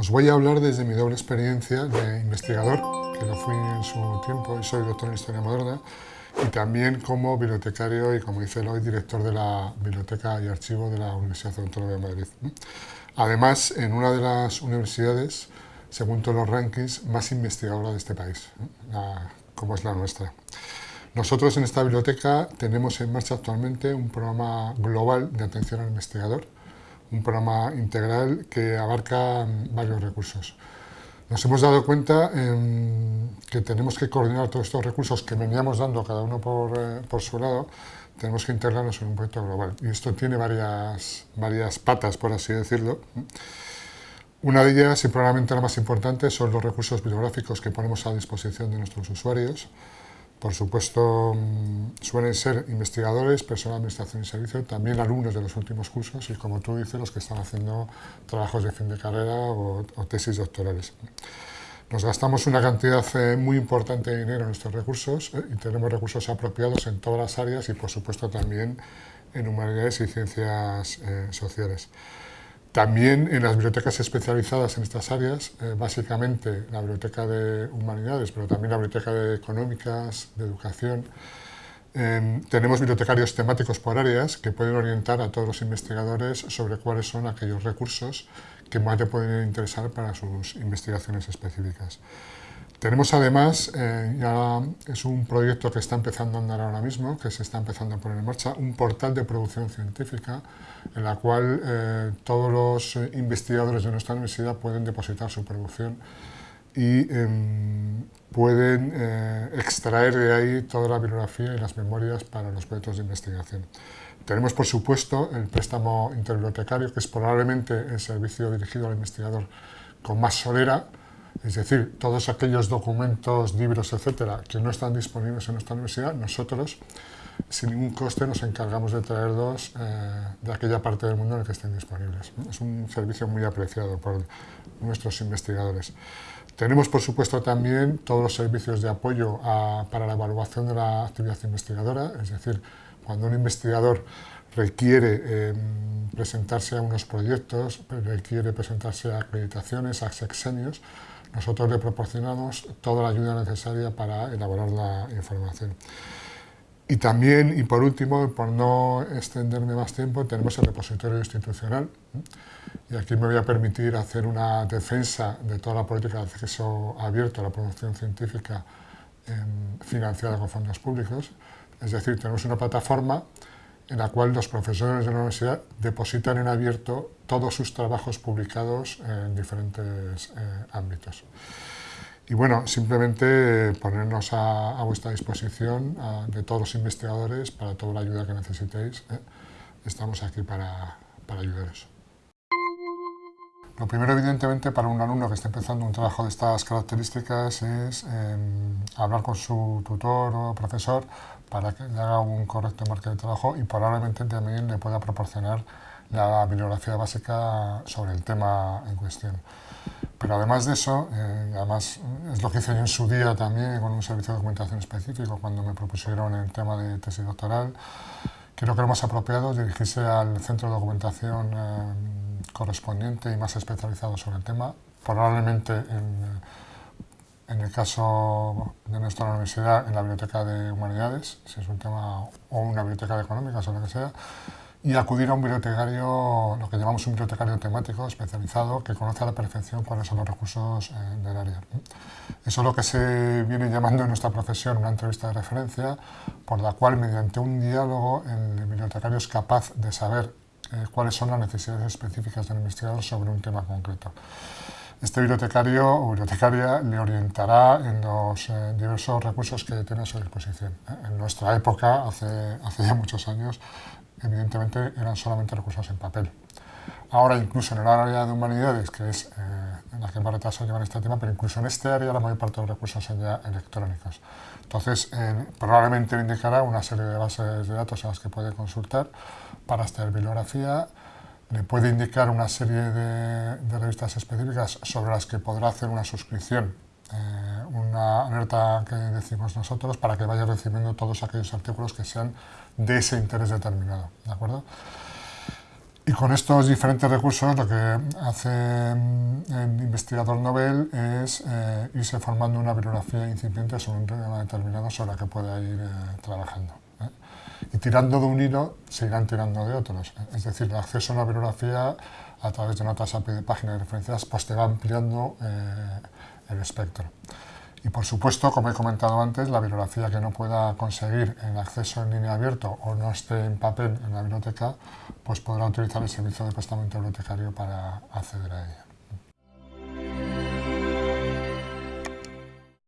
Os voy a hablar desde mi doble experiencia de investigador, que lo fui en su tiempo y soy doctor en Historia Moderna, y también como bibliotecario y, como dice hoy, director de la Biblioteca y Archivo de la Universidad Autónoma de Madrid. Además, en una de las universidades, según todos los rankings, más investigadora de este país, como es la nuestra. Nosotros en esta biblioteca tenemos en marcha actualmente un programa global de atención al investigador, un programa integral que abarca varios recursos. Nos hemos dado cuenta que tenemos que coordinar todos estos recursos que veníamos dando cada uno eh, por, su lado, tenemos que integrarlos en un proyecto global. Y esto tiene varias, varias patas, por así decirlo. Una de ellas, y probablemente la más importante, son los recursos bibliográficos que ponemos a disposición de nuestros usuarios. Por supuesto, mm, suelen ser investigadores, personal de administración y servicio, también alumnos de los últimos cursos y, como tú dices, los que están haciendo trabajos de fin de carrera o, tesis doctorales. Nos gastamos una cantidad eh, muy importante de dinero en estos recursos eh, y tenemos recursos apropiados en todas las áreas y, por supuesto, también en humanidades y ciencias eh, sociales. También en las bibliotecas especializadas en estas áreas, eh, básicamente la Biblioteca de Humanidades, pero también la Biblioteca de Económicas, de Educación, em, tenemos bibliotecarios temáticos por áreas que pueden orientar a todos los investigadores sobre cuáles son aquellos recursos que más le pueden interesar para sus investigaciones específicas. Tenemos además, eh, ya es un proyecto que está empezando a andar ahora mismo, que se está empezando a poner en marcha, un portal de producción científica en la cual eh, todos los eh, investigadores de nuestra universidad pueden depositar su producción y em, pueden extraer de ahí toda la bibliografía y las memorias para los proyectos de investigación. Tenemos, por supuesto, el préstamo interbibliotecario, que es probablemente el servicio dirigido al investigador con más solera, es decir, todos aquellos documentos, libros, etcétera, que no están disponibles en nuestra universidad, nosotros, sin ningún coste, nos encargamos de traerlos eh, de aquella parte del mundo en la que estén disponibles. Es un servicio muy apreciado por nuestros investigadores. Tenemos, por supuesto, también todos los servicios de apoyo para la evaluación de la actividad investigadora, es decir, cuando un investigador requiere em, presentarse a unos proyectos, requiere presentarse a acreditaciones, a sexenios, nosotros le proporcionamos toda la ayuda necesaria para elaborar la información. Y también, y por último, por no extenderme más tiempo, tenemos el repositorio institucional. Y aquí me voy a permitir hacer una defensa de toda la política de acceso abierto a la producción científica em, financiada con fondos públicos. Es decir, tenemos una plataforma en la cual los profesores de la universidad depositan en abierto todos sus trabajos publicados en diferentes eh, ámbitos. Y bueno, simplemente ponernos a, vuestra disposición de todos los investigadores para toda la ayuda que necesitéis. ¿eh? Estamos aquí para, para ayudaros. Lo primero, evidentemente, para un alumno que esté empezando un trabajo de estas características es em, hablar con su tutor o profesor para que le haga un correcto marco de trabajo y probablemente también le pueda proporcionar la bibliografía básica sobre el tema en cuestión. Pero además de eso, eh, además es lo que hice yo en su día también con un servicio de documentación específico cuando me propusieron el tema de tesis doctoral, creo que lo más apropiado es dirigirse al centro de documentación eh, correspondiente y más especializado sobre el tema, probablemente en, en, el caso de nuestra universidad en la Biblioteca de Humanidades, si es un tema, o una biblioteca de económicas o lo que sea, y acudir a un bibliotecario, lo que llamamos un bibliotecario temático especializado, que conoce a la perfección cuáles son los recursos eh, del área. Eso es lo que se viene llamando en nuestra profesión una entrevista de referencia, por la cual mediante un diálogo el bibliotecario es capaz de saber eh, cuáles son las necesidades específicas del investigador sobre un tema concreto. Este bibliotecario o bibliotecaria le orientará en los eh, diversos recursos que tiene a su disposición. En nuestra época, hace, hace ya muchos años, evidentemente eran solamente recursos en papel. Ahora incluso en el área de humanidades, que es eh, en la que más retraso llevan este tema, pero incluso en este área la mayor parte de los recursos son ya electrónicos. Entonces, eh, probablemente le indicará una serie de bases de datos en las que puede consultar para esta bibliografía, le puede indicar una serie de, revistas específicas sobre las que podrá hacer una suscripción, eh, una alerta que decimos nosotros para que vaya recibiendo todos aquellos artículos que sean de ese interés determinado. ¿de acuerdo? Y con estos diferentes recursos lo que hace mm, el investigador Nobel es eh, irse formando una bibliografía incipiente sobre un tema determinado sobre el que pueda ir eh, trabajando. ¿Eh? Y tirando de un hilo se irán tirando de otros. Es decir, el acceso a una bibliografía a través de notas API de páginas de referencias pues te va ampliando el espectro. Y por supuesto, como he comentado antes, la bibliografía que no pueda conseguir el acceso en línea abierto o no esté en papel en la biblioteca, pues podrá utilizar el servicio de prestamento bibliotecario para acceder a ella.